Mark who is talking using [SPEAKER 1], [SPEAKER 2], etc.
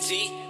[SPEAKER 1] T.